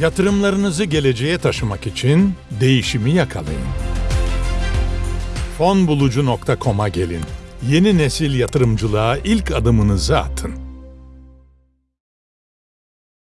Yatırımlarınızı geleceğe taşımak için değişimi yakalayın. Fonbulucu.com'a gelin. Yeni nesil yatırımcılığa ilk adımınızı atın.